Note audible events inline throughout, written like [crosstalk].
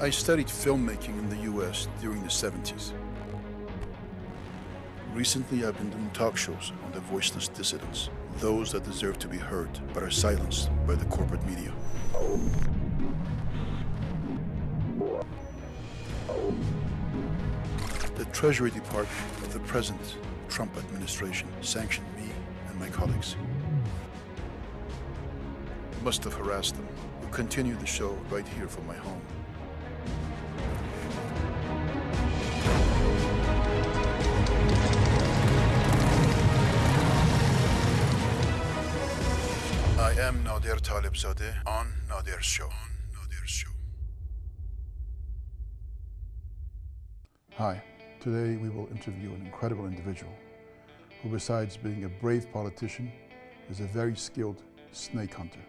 I studied filmmaking in the US during the 70s. Recently, I've been doing talk shows on the voiceless dissidents, those that deserve to be heard but are silenced by the corporate media. The Treasury Department of the present Trump administration sanctioned me and my colleagues. Must have harassed them, who continue the show right here from my home. Am Nader Talebzadeh on Nader's show. Hi, today we will interview an incredible individual who besides being a brave politician is a very skilled snake hunter.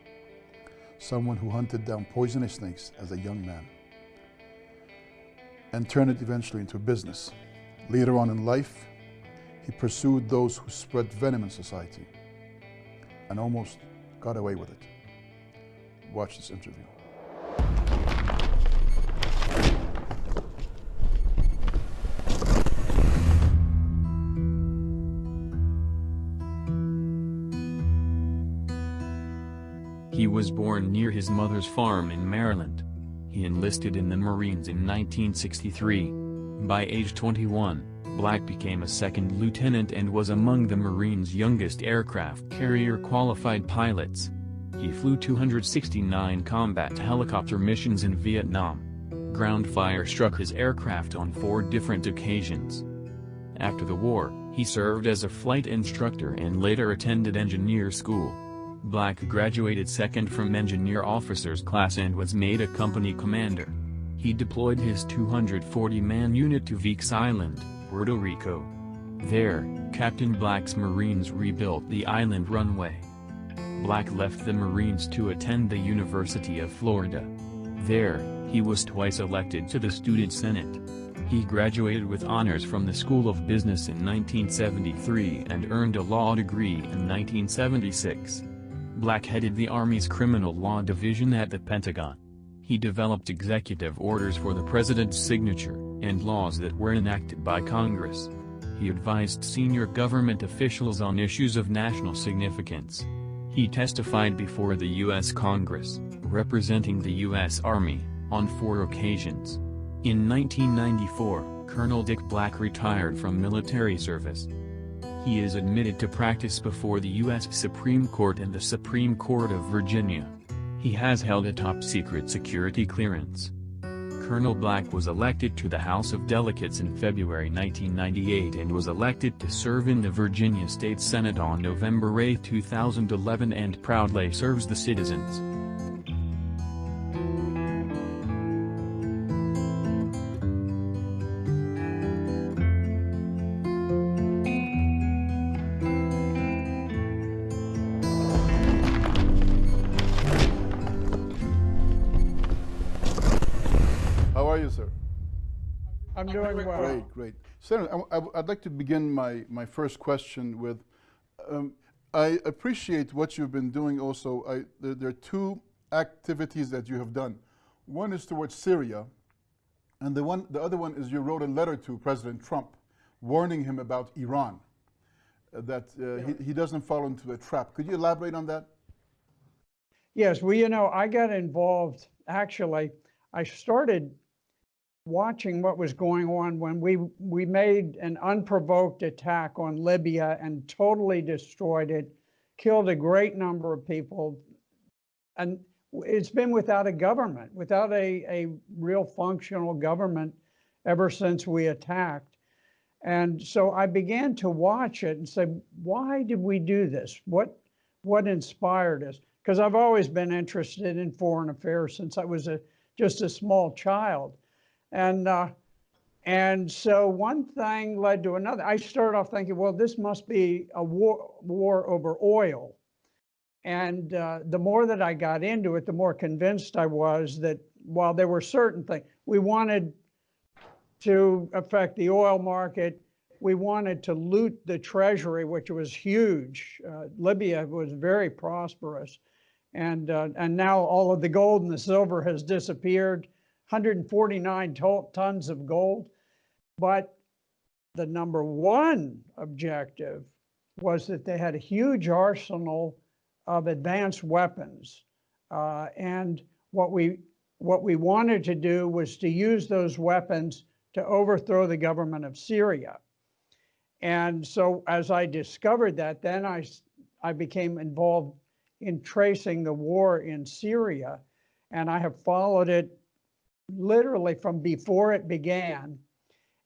Someone who hunted down poisonous snakes as a young man and turned it eventually into a business. Later on in life, he pursued those who spread venom in society and almost got away with it. Watch this interview. He was born near his mother's farm in Maryland. He enlisted in the Marines in 1963. By age 21, Black became a second lieutenant and was among the Marines' youngest aircraft carrier qualified pilots. He flew 269 combat helicopter missions in Vietnam. Ground fire struck his aircraft on four different occasions. After the war, he served as a flight instructor and later attended engineer school. Black graduated second from engineer officers class and was made a company commander. He deployed his 240-man unit to Vieques Island, Puerto Rico. There, Captain Black's Marines rebuilt the island runway. Black left the Marines to attend the University of Florida. There, he was twice elected to the Student Senate. He graduated with honors from the School of Business in 1973 and earned a law degree in 1976. Black headed the Army's Criminal Law Division at the Pentagon. He developed executive orders for the president's signature, and laws that were enacted by Congress. He advised senior government officials on issues of national significance. He testified before the U.S. Congress, representing the U.S. Army, on four occasions. In 1994, Colonel Dick Black retired from military service. He is admitted to practice before the U.S. Supreme Court and the Supreme Court of Virginia. He has held a top-secret security clearance. Colonel Black was elected to the House of Delegates in February 1998 and was elected to serve in the Virginia State Senate on November 8, 2011 and proudly serves the citizens. I'm doing well. Great, great. Senator, I, would like to begin my, my first question with, um, I appreciate what you've been doing also. I, there, there, are two activities that you have done. One is towards Syria, and the, one, the other one is you wrote a letter to President Trump warning him about Iran, uh, that uh, yeah. he, he doesn't fall into a trap. Could you elaborate on that? Yes, well, you know, I got involved, actually, I started watching what was going on when we we made an unprovoked attack on Libya and totally destroyed it, killed a great number of people, and it's been without a government, without a, a real functional government ever since we attacked. And so I began to watch it and say, why did we do this? What what inspired us? Because I've always been interested in foreign affairs since I was a just a small child. And, uh, and so one thing led to another. I started off thinking, well, this must be a war, war over oil. And uh, the more that I got into it, the more convinced I was that while there were certain things, we wanted to affect the oil market, we wanted to loot the treasury, which was huge. Uh, Libya was very prosperous. And, uh, and now all of the gold and the silver has disappeared 149 to- tons of gold. But the number one objective was that they had a huge arsenal of advanced weapons. Uh, and what we, what we wanted to do was to use those weapons to overthrow the government of Syria. And so as I discovered that, then I, I became involved in tracing the war in Syria. And I have followed it literally from before it began.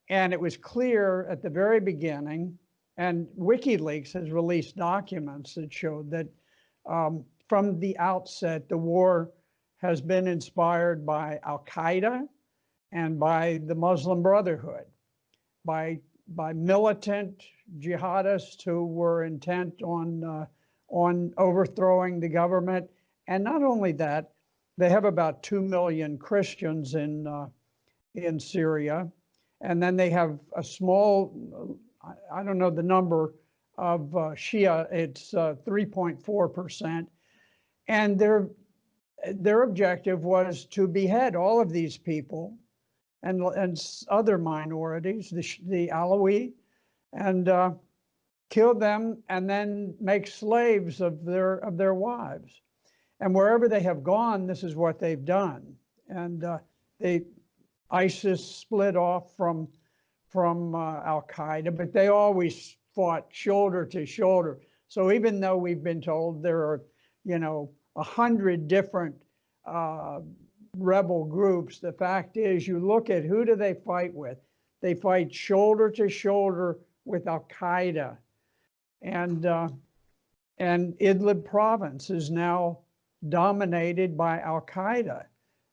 And it was clear at the very beginning, and WikiLeaks has released documents that showed that um, from the outset, the war has been inspired by Al Qaeda and by the Muslim Brotherhood, by by militant jihadists who were intent on uh, on overthrowing the government. And not only that, they have about two million Christians in uh, in Syria, and then they have a small, I, don't know the number of uh, Shia. It's uh, 3.4 percent, and their their objective was to behead all of these people and, and other minorities, the, the Alawi, and uh, kill them and then make slaves of their, of their wives. And wherever they have gone, this is what they've done. And uh, they, ISIS split off from, from uh, Al Qaeda, but they always fought shoulder to shoulder. So even though we've been told there are, you know, a hundred different uh, rebel groups, the fact is you look at who do they fight with? They fight shoulder to shoulder with Al Qaeda. And, uh, and Idlib province is now dominated by Al Qaeda.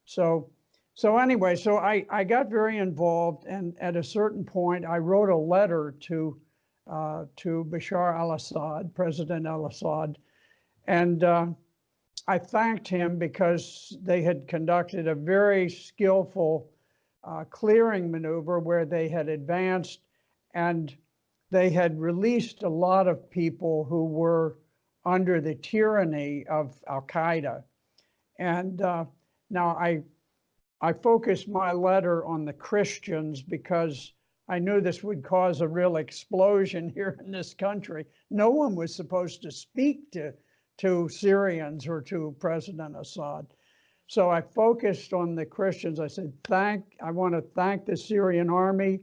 So, so anyway, so I, I got very involved and at a certain point I wrote a letter to, uh, to Bashar al-Assad, President al-Assad. And, uh, I thanked him because they had conducted a very skillful uh, clearing maneuver where they had advanced and they had released a lot of people who were under the tyranny of Al Qaeda. And uh, now I, I focused my letter on the Christians because I knew this would cause a real explosion [laughs] here in this country. No one was supposed to speak to to Syrians or to President Assad. So I focused on the Christians. I said, thank, I want to thank the Syrian army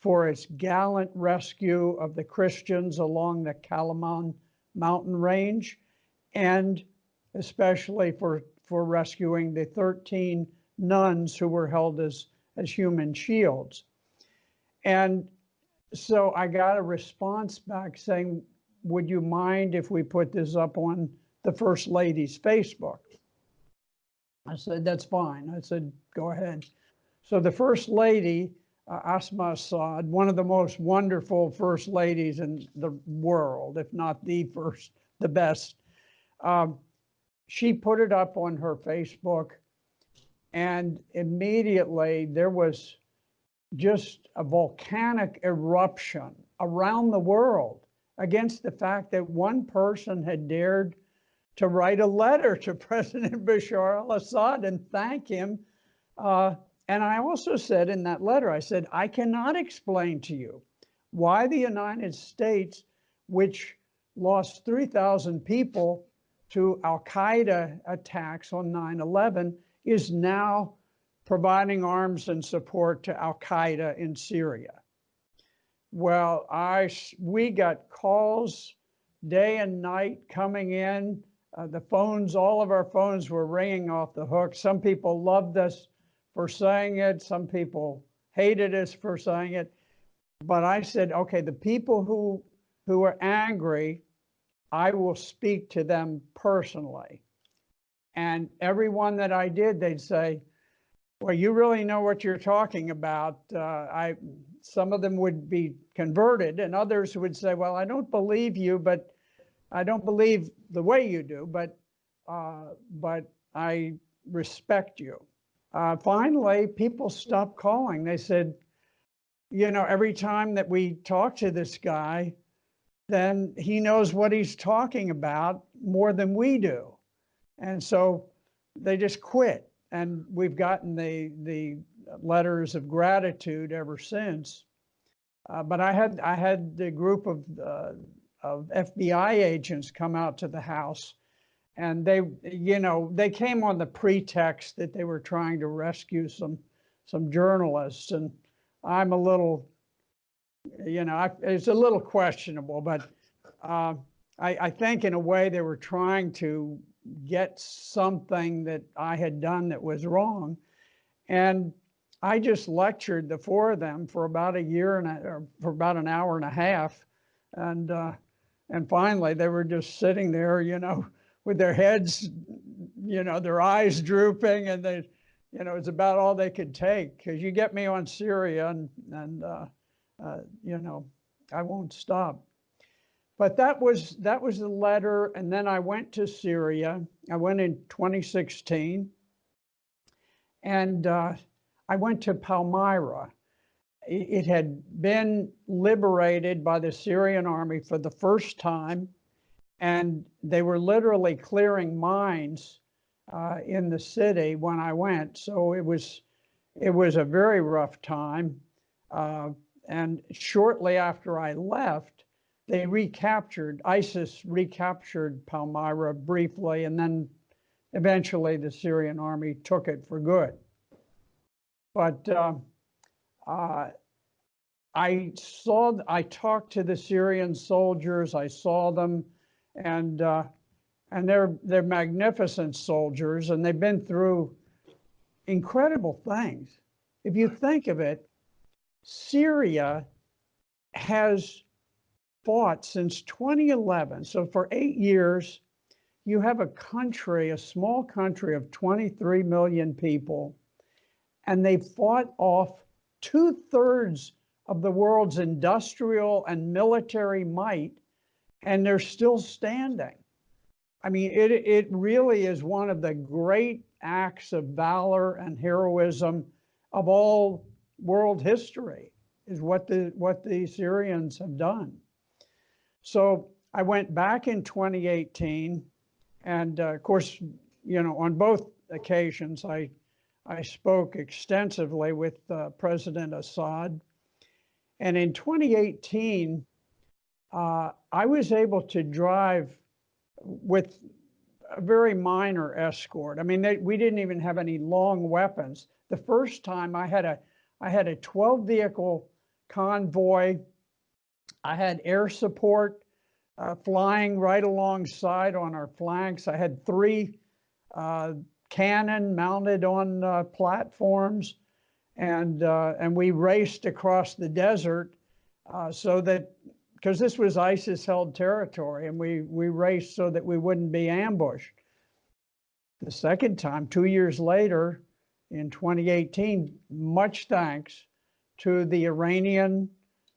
for its gallant rescue of the Christians along the Qalamoun mountain range, and especially for, for rescuing the 13 nuns who were held as, as human shields. And so I got a response back saying, would you mind if we put this up on the First Lady's Facebook? I said, that's fine. I said, go ahead. So the First Lady, uh, Asma Assad, one of the most wonderful First Ladies in the world, if not the first, the best, um, she put it up on her Facebook and immediately there was just a volcanic eruption around the world against the fact that one person had dared to write a letter to [laughs] President Bashar al-Assad and thank him. Uh, and I also said in that letter, I said, I cannot explain to you why the United States, which lost 3,000 people to Al-Qaeda attacks on 9-11, is now providing arms and support to Al-Qaeda in Syria. Well, I, we got calls day and night coming in. Uh, the phones, all of our phones were ringing off the hook. Some people loved us for saying it. Some people hated us for saying it. But I said, okay, the people who, who are angry, I will speak to them personally. And everyone that I did, they'd say, well, you really know what you're talking about. Uh, I, some of them would be converted and others would say, well, I don't believe you, but I don't believe the way you do, but, uh, but I respect you. Uh, finally, people stopped calling. They said, you know, every time that we talk to this guy, then he knows what he's talking about more than we do. And so they just quit. and we've gotten the, the letters of gratitude ever since. Uh, but I had, I had the group of, uh, of FBI agents come out to the house. And they, you know, they came on the pretext that they were trying to rescue some, some journalists. And I'm a little, you know, I, it's a little questionable, but uh, I, I think in a way they were trying to get something that I had done that was wrong. And I just lectured the four of them for about a year and a, or for about an hour and a half. And, uh, and finally they were just sitting there, you know, with their heads, you know, their eyes drooping and they, you know, it's about all they could take. Cause you get me on Syria and, and, uh, uh, you know, I won't stop. But that was, that was the letter. And then I went to Syria. I went in 2016 and, uh, I went to Palmyra. It had been liberated by the Syrian army for the first time, and they were literally clearing mines uh, in the city when I went. So it was, it was a very rough time. Uh, and shortly after I left, they recaptured, ISIS recaptured Palmyra briefly, and then eventually the Syrian army took it for good. But uh, uh, I saw, I talked to the Syrian soldiers, I saw them, and uh, and they're they're magnificent soldiers, and they've been through incredible things. If you think of it, Syria has fought since 2011. So for eight years, you have a country, a small country of 23 million people and they fought off two thirds of the world's industrial and military might, and they're still standing. I mean, it, it really is one of the great acts of valor and heroism of all world history is what the, what the Syrians have done. So I went back in 2018 and uh, of course, you know, on both occasions, I I spoke extensively with uh, President Assad. And in 2018, uh, I was able to drive with a very minor escort. I mean, they, we didn't even have any long weapons. The first time I had a, I had a 12 vehicle convoy. I had air support uh, flying right alongside on our flanks. I had three uh, cannon mounted on uh, platforms. And, uh, and we raced across the desert uh, so that, because this was ISIS held territory, and we, we raced so that we wouldn't be ambushed. The second time, two years later, in 2018, much thanks to the Iranian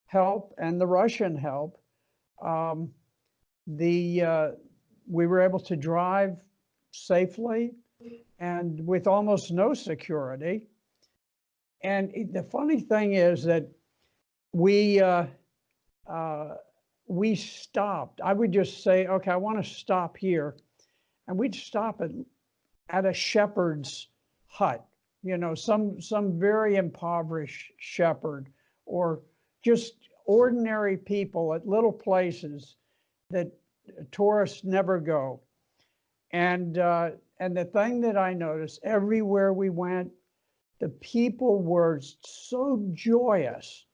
help and the Russian help, um, the uh, we were able to drive safely and with almost no security. And the funny thing is that we uh, uh, we stopped. I would just say, okay, I want to stop here, and we'd stop at at a shepherd's hut. You know, some some very impoverished shepherd, or just ordinary people at little places that tourists never go. And uh, and the thing that I noticed everywhere we went, the people were so joyous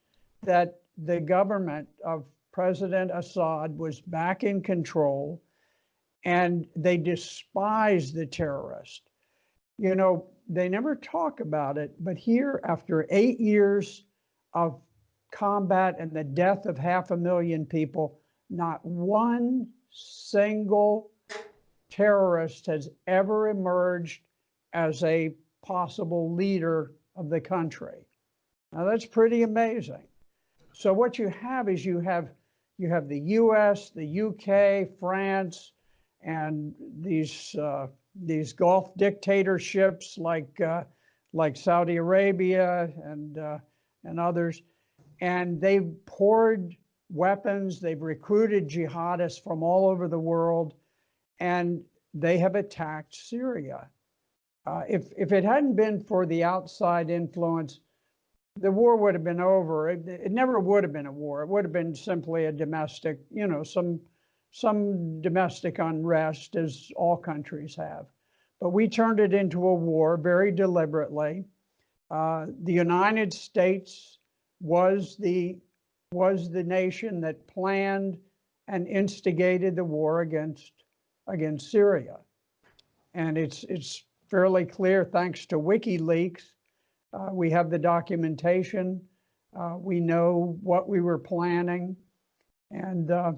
that the government of President Assad was back in control and they despised the terrorist. You know, they never talk about it, but here, after eight years of combat and the death of half a million people, not one single terrorist has ever emerged as a possible leader of the country. Now that's pretty amazing. So what you have is you have you have the U.S., the UK, France, and these uh, these Gulf dictatorships like uh, like Saudi Arabia and uh, and others, and they've poured weapons. They've recruited jihadists from all over the world and they have attacked Syria. Uh, if, if it hadn't been for the outside influence, the war would have been over. It, it never would have been a war. It would have been simply a domestic, you know, some, some domestic unrest as all countries have. But we turned it into a war very deliberately. Uh, the United States was the, was the nation that planned and instigated the war against, against Syria. And it's, it's fairly clear, thanks to WikiLeaks, uh, we have the documentation. Uh, we know what we were planning. And, uh,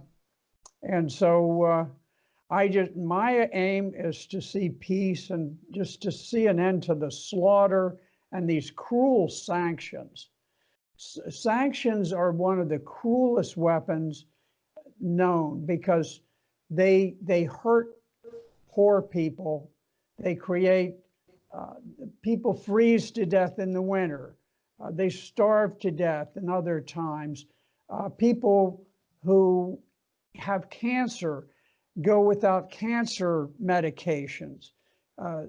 and so uh, I just, my aim is to see peace and just to see an end to the slaughter and these cruel sanctions. S sanctions are one of the cruelest weapons known because they, they hurt poor people. They create uh, people freeze to death in the winter. Uh, they starve to death in other times. Uh, people who have cancer go without cancer medications. Uh,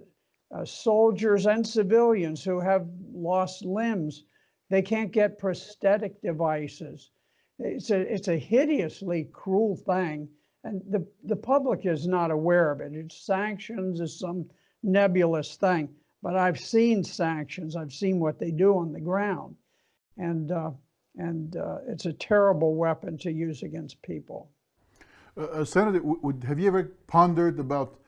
uh, soldiers and civilians who have lost limbs, they can't get prosthetic devices. It's a, it's a hideously cruel thing. And the, the public is not aware of it. It's sanctions is some nebulous thing, but I've seen sanctions. I've seen what they do on the ground. And, uh, and uh, it's a terrible weapon to use against people. Uh, uh, Senator, would, have you ever pondered about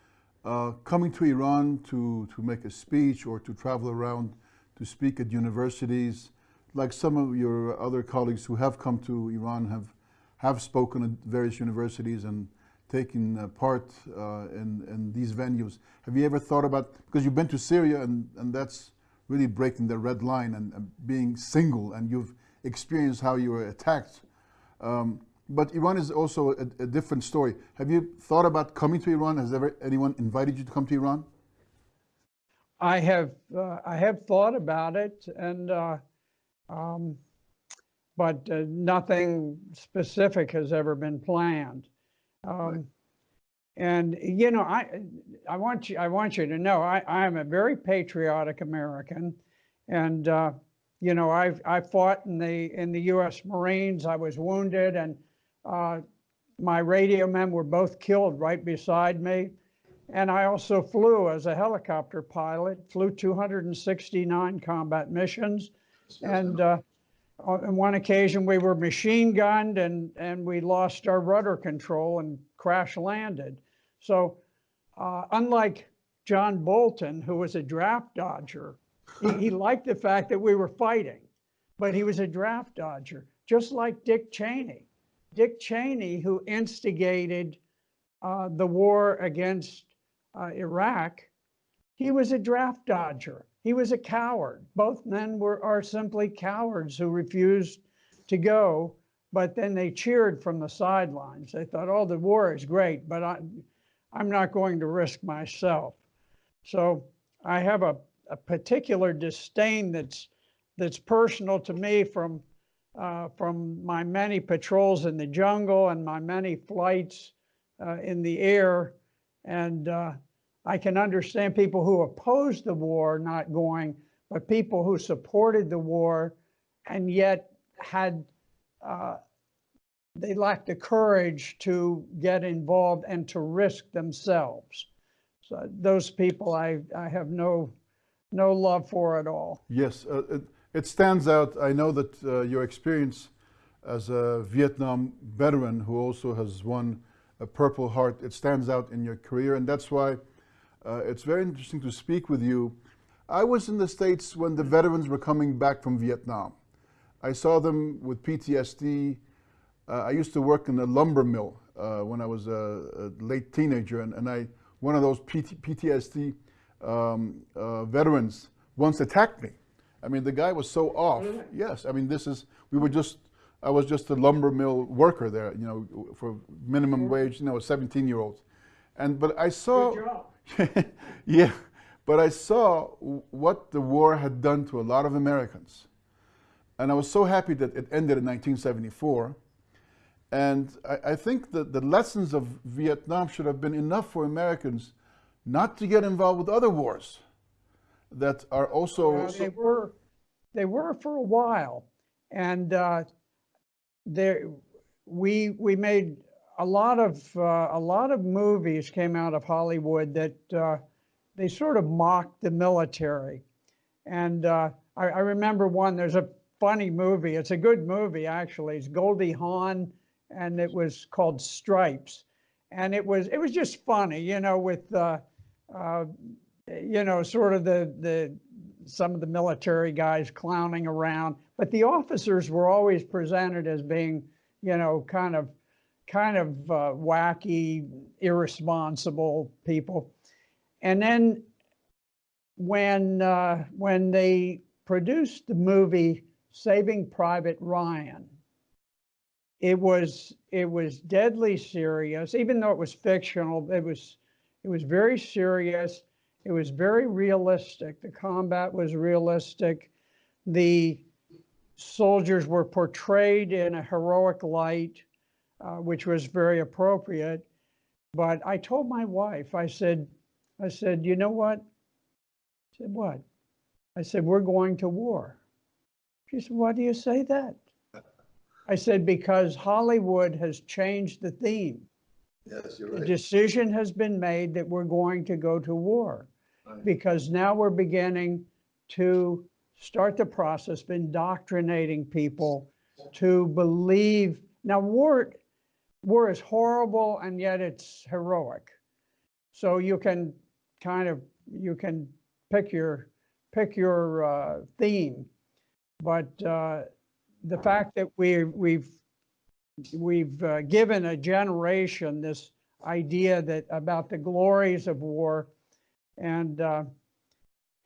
uh, coming to Iran to, to make a speech or to travel around to speak at universities, like some of your other colleagues who have come to Iran have, have spoken at various universities and taken uh, part uh, in, in these venues. Have you ever thought about, because you've been to Syria and, and that's really breaking the red line and, and being single and you've experienced how you were attacked. Um, but Iran is also a, a, different story. Have you thought about coming to Iran? Has ever anyone invited you to come to Iran? I have, uh, I have thought about it and, uh, um, but uh, nothing specific has ever been planned. Um. And you know, I I want you I want you to know I I am a very patriotic American, and uh, you know I I fought in the in the U.S. Marines. I was wounded, and uh, my radio men were both killed right beside me. And I also flew as a helicopter pilot, flew 269 combat missions, and uh, on one occasion we were machine gunned and, and we lost our rudder control and crash landed. So uh, unlike John Bolton, who was a draft dodger, he, he liked the fact that we were fighting, but he was a draft dodger, just like Dick Cheney. Dick Cheney, who instigated uh, the war against uh, Iraq, he was a draft dodger. He was a coward. Both men were are simply cowards who refused to go, but then they cheered from the sidelines. They thought, oh, the war is great, but I, I'm not going to risk myself. So I have a, a particular disdain that's that's personal to me from uh, from my many patrols in the jungle and my many flights uh, in the air. And uh, I can understand people who opposed the war not going, but people who supported the war and yet had, uh, they lacked the courage to get involved and to risk themselves. So those people I, I have no, no love for at all. Yes, uh, it, it, stands out. I know that uh, your experience as a Vietnam veteran who also has won a Purple Heart, it stands out in your career. And that's why uh, it's very interesting to speak with you. I was in the States when the veterans were coming back from Vietnam. I saw them with PTSD. Uh, I used to work in a lumber mill uh, when I was a, a, late teenager, and, and I one of those PT, PTSD um, uh, veterans once attacked me. I mean, the guy was so off. Really? Yes, I mean, this is, we were just, I was just a lumber mill worker there, you know, for minimum wage, you know, a 17 year old. And, but I saw, [laughs] yeah, but I saw what the war had done to a lot of Americans. And I was so happy that it ended in 1974. And I, I think that the lessons of Vietnam should have been enough for Americans not to get involved with other wars. that are also. They were, they were for a while. And uh, there, we, we made a lot of, uh, a lot of movies came out of Hollywood that uh, they sort of mocked the military. And uh, I, I remember one, there's a funny movie. It's a good movie, actually. It's Goldie Hawn, and it was called Stripes. And it was, it was just funny, you know, with, uh, uh, you know, sort of the, the, some of the military guys clowning around, but the officers were always presented as being, you know, kind of, kind of uh, wacky, irresponsible people. And then when, uh, when they produced the movie Saving Private Ryan, it was, it was deadly serious, even though it was fictional, it was, it was very serious. It was very realistic. The combat was realistic. The soldiers were portrayed in a heroic light, uh, which was very appropriate. But I told my wife, I said, I said, you know what? I said, what? I said, we're going to war. She said, why do you say that? I said, because Hollywood has changed the theme. Yes, you're right. The decision has been made that we're going to go to war Right. because now we're beginning to start the process of indoctrinating people to believe. Now, war, war is horrible and yet it's heroic. So you can kind of, you can pick your, pick your uh, theme. But uh, the fact that we, we've, we've uh, given a generation this idea that about the glories of war and, uh,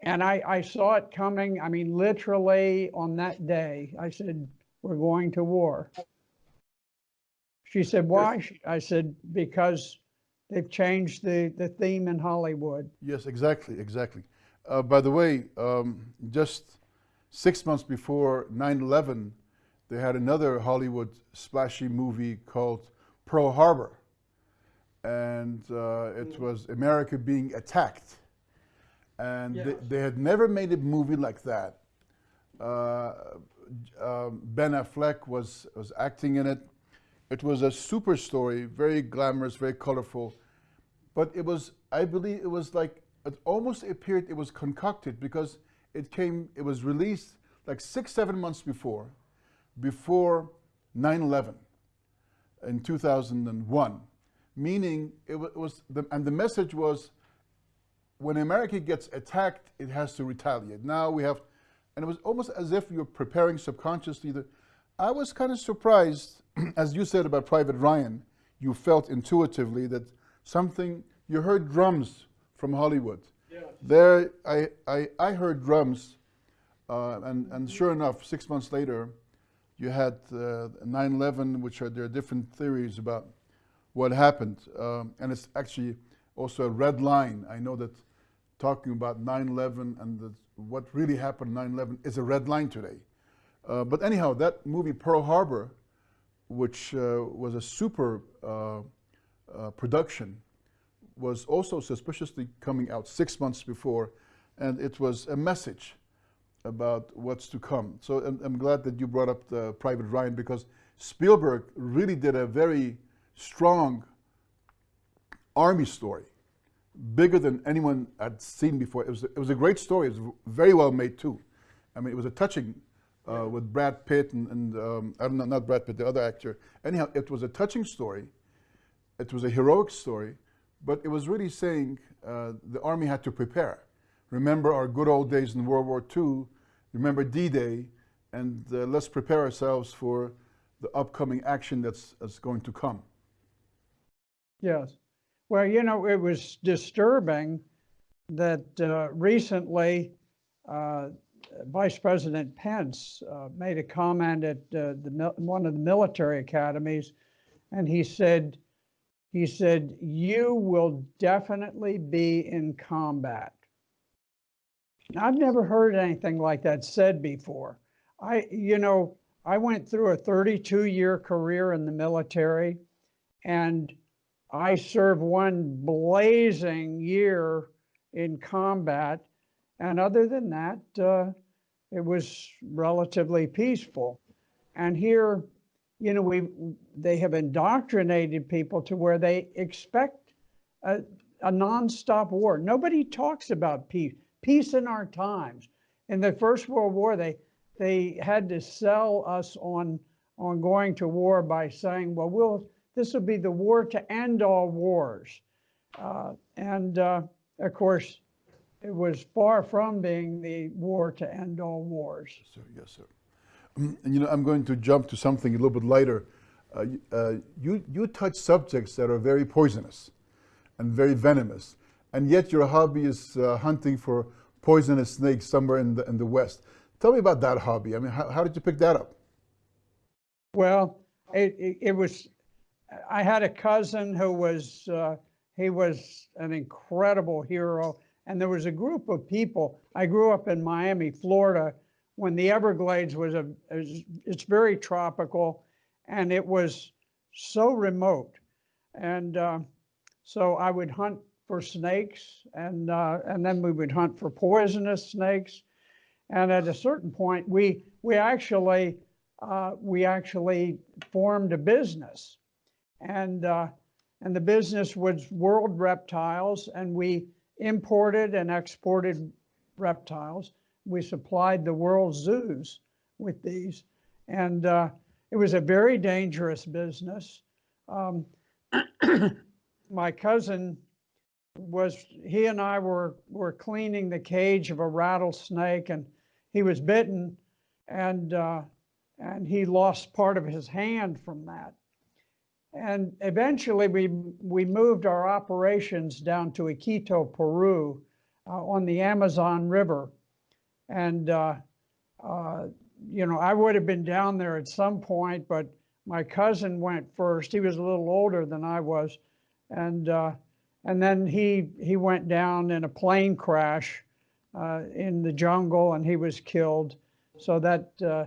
and I, I saw it coming, I mean, literally on that day, I said, we're going to war. She said, why? She- I said, because they've changed the, the theme in Hollywood. Yes, exactly, exactly. Uh, by the way, um, just six months before 9 11, they had another Hollywood splashy movie called Pearl Harbor. And uh, it was America being attacked. And they, Yes. they had never made a movie like that. Uh, um, ben Affleck was, was acting in it. It was a super story, very glamorous, very colorful. But it was i believe it was like it almost appeared it was concocted because it came it was released like six seven months before before 9-11 in 2001 meaning it was the, and the message was when america gets attacked it has to retaliate. Now we have and it was almost as if you're preparing subconsciously. That i was kind of surprised [clears throat] as you said about private ryan you felt intuitively that something you heard drums from hollywood. There i i, I heard drums uh, and and sure enough six months later you had uh, 9-11 which are there are different theories about what happened um, and it's actually also a red line. I know that talking about 9-11 and the, what really happened 9-11 is a red line today. Uh, but anyhow that movie pearl harbor which uh, was a super uh, uh, production was also suspiciously coming out six months before, and it was a message about what's to come. So I'm, I'm glad that you brought up the Private Ryan because Spielberg really did a very strong army story, bigger than anyone had seen before. It was, it was a great story. It was very well made too. I mean, it was a touching uh, with Brad Pitt and, and um, I don't know, not Brad Pitt, the other actor. Anyhow, it was a touching story. It was a heroic story, but it was really saying uh, the army had to prepare. Remember our good old days in World War II. Remember D-Day, and uh, let's prepare ourselves for the upcoming action that's, that's going to come. Yes. Well, you know, it was disturbing that uh, recently uh, Vice President Pence uh, made a comment at uh, the, one of the military academies, and he said, he said, you will definitely be in combat. Now, I've never heard anything like that said before. I, you know, I went through a 32-year career in the military, and I served one blazing year in combat, And other than that, uh, it was relatively peaceful. And here, you know, we, they have indoctrinated people to where they expect a, a nonstop war. Nobody talks about peace, peace in our times. In the First World War, they, they had to sell us on, on going to war by saying, well, we'll, this will be the war to end all wars. Uh, and uh, of course, it was far from being the war to end all wars. Yes, Sir, yes, sir. Um, And you know, I'm going to jump to something a little bit lighter. Uh, uh, you, you touch subjects that are very poisonous and very venomous, and yet your hobby is uh, hunting for poisonous snakes somewhere in the, in the West. Tell me about that hobby. I mean, how, how did you pick that up? Well, it, it, it was, I had a cousin who was, uh, he was an incredible hero. And there was a group of people, I grew up in Miami, Florida, when the Everglades was a, it's very tropical and it was so remote. And uh, so I would hunt for snakes and, uh, and then we would hunt for poisonous snakes. And at a certain point, we, we actually, uh, we actually formed a business. And, uh, and the business was World Reptiles, and we imported and exported reptiles. We supplied the world zoos with these. And uh, it was a very dangerous business. Um, [coughs] my cousin was, he and I were, were cleaning the cage of a rattlesnake, and he was bitten, and, uh, and he lost part of his hand from that. And eventually, we, we moved our operations down to Iquitos, Peru, uh, on the Amazon River. And, uh, uh, you know, I would have been down there at some point, but my cousin went first. He was a little older than I was. And, uh, and then he, he went down in a plane crash uh, in the jungle and he was killed. So that, uh,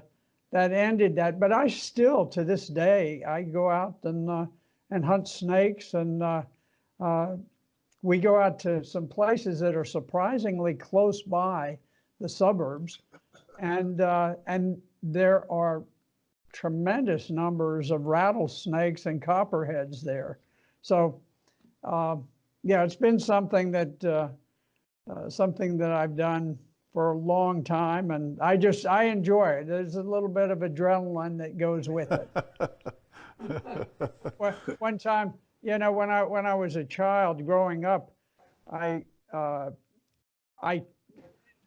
that ended that. But I still, to this day, I go out and uh, and hunt snakes, and uh, uh, we go out to some places that are surprisingly close by the suburbs, and uh, and there are tremendous numbers of rattlesnakes and copperheads there. So, uh, yeah, it's been something that uh, something that I've done for a long time, and I just I enjoy it. There's a little bit of adrenaline that goes with it. [laughs] one, one time, you know, when I when I was a child growing up, I uh, I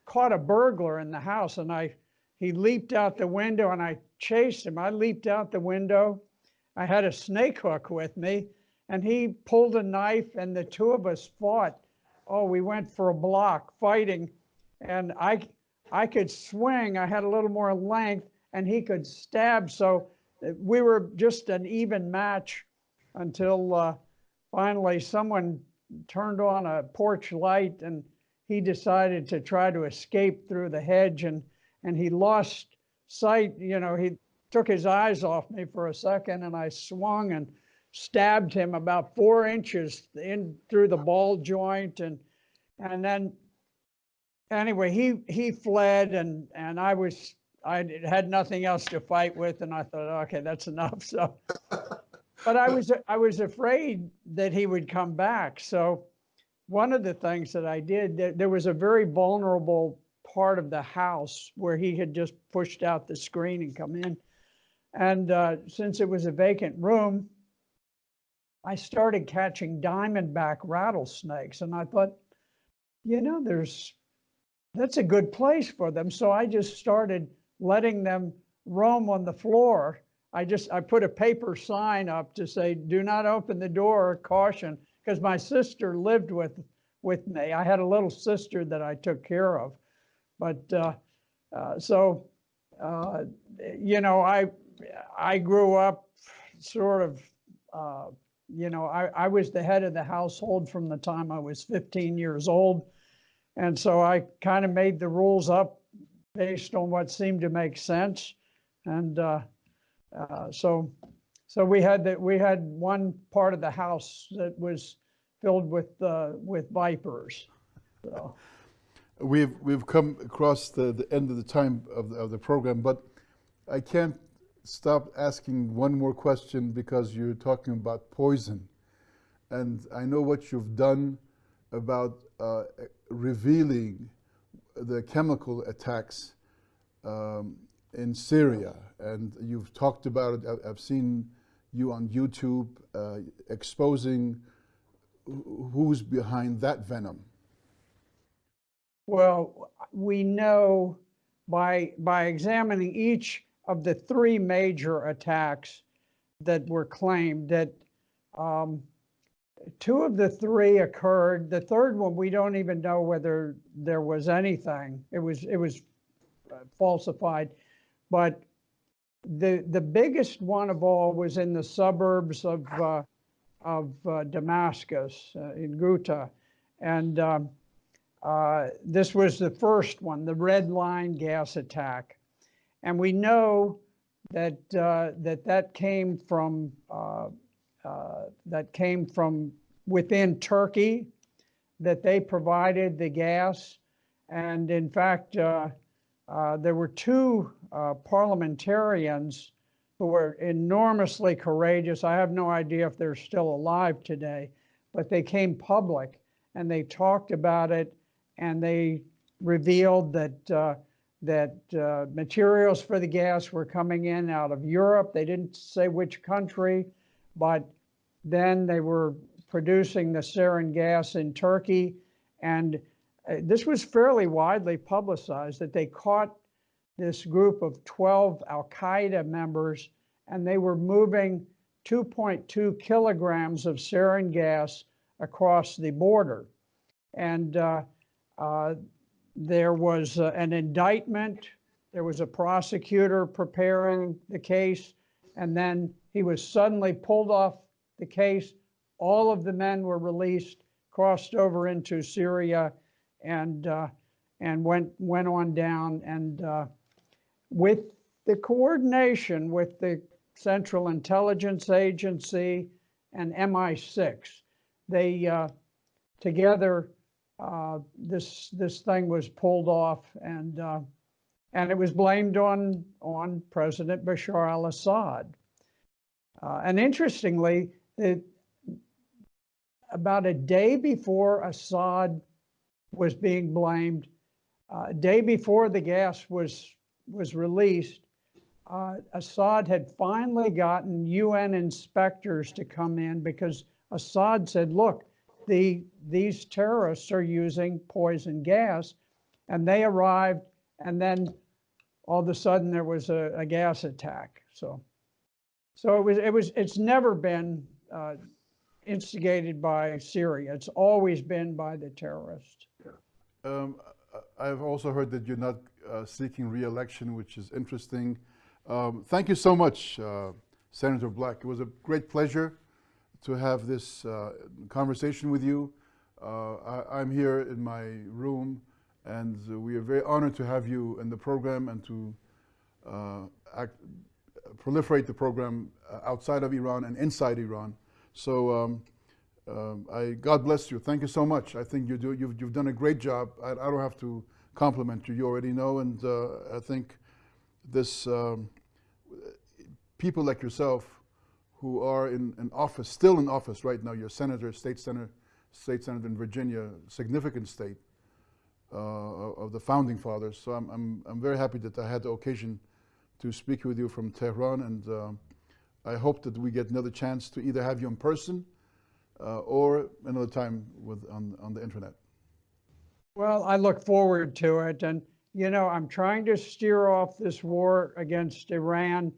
caught a burglar in the house, and I he leaped out the window, and I chased him. I leaped out the window. I had a snake hook with me, and he pulled a knife, and the two of us fought. Oh, we went for a block fighting, and I I could swing. I had a little more length, and he could stab. So uh, we were just an even match until uh, finally someone turned on a porch light, and he decided to try to escape through the hedge, and and he lost sight. You know, he took his eyes off me for a second, and I swung and stabbed him about four inches in through the ball joint, and and then anyway, he he fled, and and I was I had nothing else to fight with, and I thought, okay, that's enough. [laughs] So, but I was I was afraid that he would come back. So, one of the things that I did, there, there was a very vulnerable part of the house where he had just pushed out the screen and come in, and uh, since it was a vacant room, I started catching diamondback rattlesnakes, and I thought, you know, there's that's a good place for them. So I just started letting them roam on the floor. I just I put a paper sign up to say, "Do not open the door, caution," because my sister lived with with me. I had a little sister that I took care of, but uh, uh, so uh, you know, I I grew up sort of. Uh, you know, I, I was the head of the household from the time I was 15 years old. And so I kind of made the rules up based on what seemed to make sense. And uh, uh, so, so we had that. We had one part of the house that was filled with uh, with vipers. So, we've we've come across the, the end of the time of the, of the program, but I can't stop asking one more question because you're talking about poison, and I know what you've done about uh, revealing the chemical attacks um, in Syria, and you've talked about it. I've seen you on YouTube uh, exposing who's behind that venom. Well, we know by, by examining each of the three major attacks that were claimed that um, two of the three occurred. The third one, we don't even know whether there was anything. It was, it was uh, falsified. But the, the biggest one of all was in the suburbs of, uh, of uh, Damascus, uh, in Ghouta. And um, uh, This was the first one, the red line gas attack. And we know that, uh, that that came from, that came from within Turkey, that they provided the gas. And in fact, uh, uh, there were two uh, parliamentarians who were enormously courageous. I have no idea if they're still alive today, but they came public and they talked about it and they revealed that uh, that uh, materials for the gas were coming in out of Europe. They didn't say which country, but then they were producing the sarin gas in Turkey, and uh, this was fairly widely publicized that they caught this group of 12 Al Qaeda members, and they were moving 2.2 kilograms of sarin gas across the border. And uh, uh, there was uh, an indictment, there was a prosecutor preparing the case, and then he was suddenly pulled off the case. All of the men were released, crossed over into Syria, and uh, and went went on down. And uh, with the coordination with the Central Intelligence Agency and MI6, they uh, together uh, this this thing was pulled off and uh, and it was blamed on on President Bashar al-Assad. Uh, and interestingly, it, about a day before Assad was being blamed, uh, a day before the gas was was released, uh, Assad had finally gotten UN inspectors to come in because Assad said, "Look, the these terrorists are using poison gas," and they arrived, and then all of a sudden there was a, a gas attack. So, so it was it was it's never been uh, instigated by Syria. It's always been by the terrorists. Um, I've also heard that you're not uh, seeking re-election, which is interesting. Um, Thank you so much, uh, Senator Black. It was a great pleasure to have this uh, conversation with you. Uh, I- I'm here in my room, and we are very honored to have you in the program and to uh, act- proliferate the program uh, outside of Iran and inside Iran. So um, um, I, God bless you. Thank you so much. I think you do, you've, you've done a great job. I, I don't have to compliment you. You already know. And uh, I think this um, people like yourself who are in, in office, still in office right now, you're senator, state senator, state senator in Virginia, significant state uh, of the founding fathers. So I'm, I'm, I'm very happy that I had the occasion to speak with you from Tehran. And um I hope that we get another chance to either have you in person uh, or another time with, on, on the internet. Well, I look forward to it. And, you know, I'm trying to steer off this war against Iran.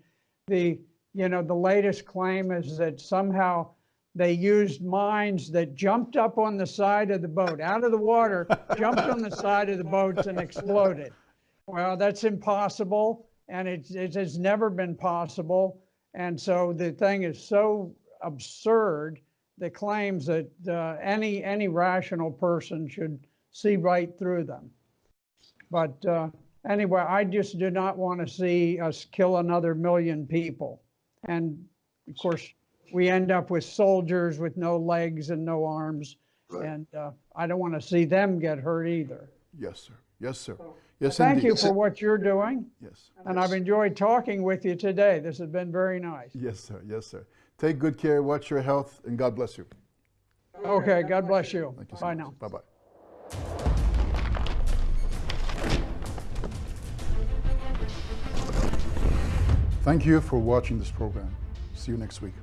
The, you know, the latest claim is that somehow they used mines that jumped up on the side of the boat, out of the water, jumped on the side of the boats and exploded. Well, that's impossible. And it's, it has never been possible. And so the thing is so absurd, the claims that uh, any, any rational person should see right through them. But uh, anyway, I just do not want to see us kill another million people. And of course, we end up with soldiers with no legs and no arms. Right. And uh, I don't want to see them get hurt either. Yes, sir. Yes, sir. Yes, Thank indeed. you for what you're doing, Yes. and I've enjoyed talking with you today. This has been very nice. Yes, sir. Yes, sir. Take good care. Watch your health, and God bless you. Okay, God bless you. Thank you so Bye much. now. Bye bye. Thank you for watching this program. See you next week.